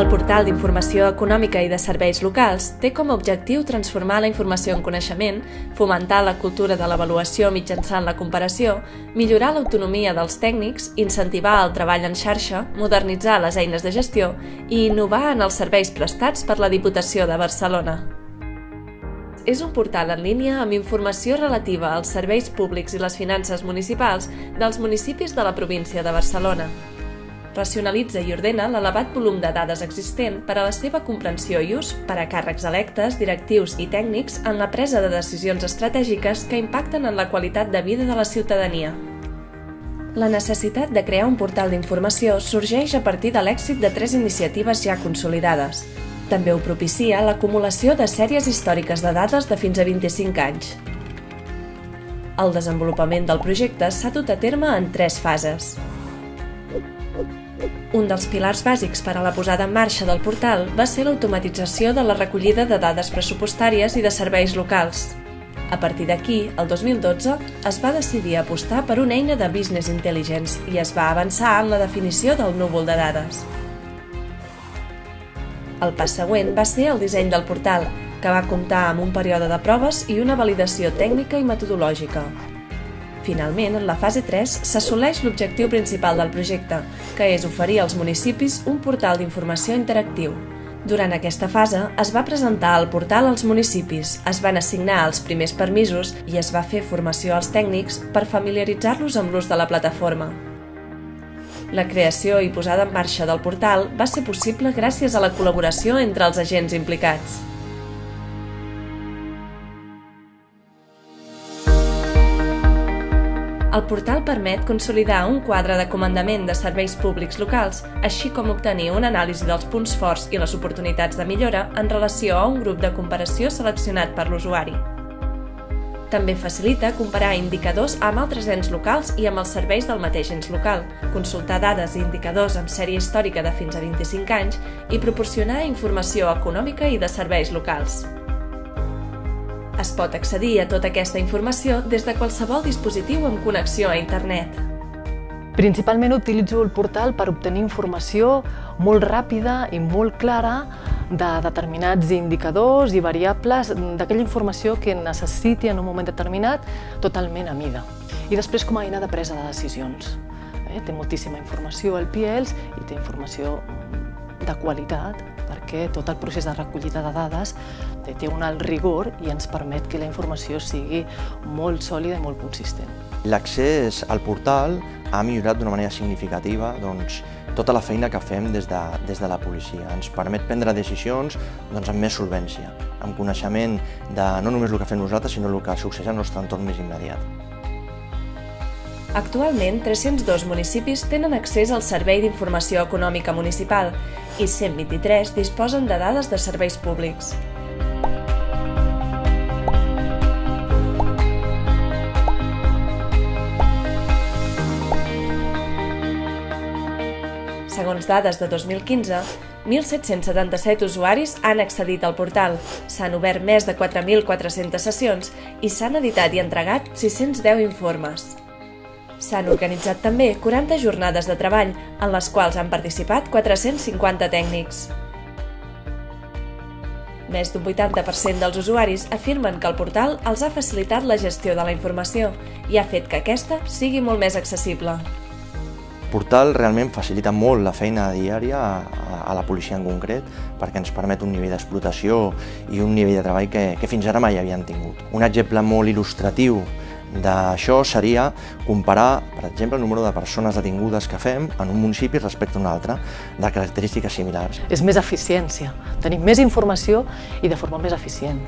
El portal d'informació econòmica i de serveis locals té com a objectiu transformar la informació en coneixement, fomentar la cultura de l'avaluació mitjançant la comparació, millorar l'autonomia dels tècnics, incentivar el treball en xarxa, modernitzar les eines de gestió i innovar en els serveis prestats per la Diputació de Barcelona. És un portal en línia amb informació relativa als serveis públics i les finances municipals dels municipis de la província de Barcelona racionalitza i ordena l'elevat volum de dades existent per a la seva comprensió i ús per a càrrecs electes, directius i tècnics en la presa de decisions estratègiques que impacten en la qualitat de vida de la ciutadania. La necessitat de crear un portal d'informació sorgeix a partir de l'èxit de tres iniciatives ja consolidades. També ho propicia l'acumulació de sèries històriques de dades de fins a 25 anys. El desenvolupament del projecte s'ha dut a terme en tres fases. Un dels pilars bàsics per a la posada en marxa del portal va ser l'automatització de la recollida de dades pressupostàries i de serveis locals. A partir d'aquí, el 2012, es va decidir apostar per una eina de Business Intelligence i es va avançar en la definició del núvol de dades. El pas següent va ser el disseny del portal, que va comptar amb un període de proves i una validació tècnica i metodològica. Finalment, en la fase 3 s'assoleix l'objectiu principal del projecte, que és oferir als municipis un portal d'informació interactiu. Durant aquesta fase es va presentar el portal als municipis, es van assignar els primers permisos i es va fer formació als tècnics per familiaritzar-los amb l'ús de la plataforma. La creació i posada en marxa del portal va ser possible gràcies a la col·laboració entre els agents implicats. El portal permet consolidar un quadre de comandament de serveis públics locals, així com obtenir una anàlisi dels punts forts i les oportunitats de millora en relació a un grup de comparació seleccionat per l'usuari. També facilita comparar indicadors amb altres ens locals i amb els serveis del mateix ens local, consultar dades i indicadors amb sèrie històrica de fins a 25 anys i proporcionar informació econòmica i de serveis locals. Es pot accedir a tota aquesta informació des de qualsevol dispositiu amb connexió a internet. Principalment utilitzo el portal per obtenir informació molt ràpida i molt clara de determinats indicadors i variables d'aquella informació que necessiti en un moment determinat totalment a mida. I després com a eina de presa de decisions. Eh? Té moltíssima informació al PIELS i té informació de qualitat perquè tot el procés de recollida de dades té un alt rigor i ens permet que la informació sigui molt sòlida i molt consistent. L'accés al portal ha millorat d'una manera significativa doncs, tota la feina que fem des de, des de la policia. Ens permet prendre decisions doncs, amb més solvència, amb coneixement de no només el que fem nosaltres, sinó el que succeeix al nostre entorn més immediat. Actualment, 302 municipis tenen accés al Servei d'Informació Econòmica Municipal i 123 disposen de dades de serveis públics. Segons dades de 2015, 1.777 usuaris han accedit al portal, s'han obert més de 4.400 sessions i s'han editat i entregat 610 informes. S'han organitzat també 40 jornades de treball, en les quals han participat 450 tècnics. Més d'un 80% dels usuaris afirmen que el portal els ha facilitat la gestió de la informació i ha fet que aquesta sigui molt més accessible portal realment facilita molt la feina diària a la policia en concret perquè ens permet un nivell d'explotació i un nivell de treball que, que fins ara mai havien tingut. Un exemple molt il·lustratiu d'això seria comparar, per exemple, el número de persones detingudes que fem en un municipi respecte a un altre, de característiques similars. És més eficiència, tenim més informació i de forma més eficient.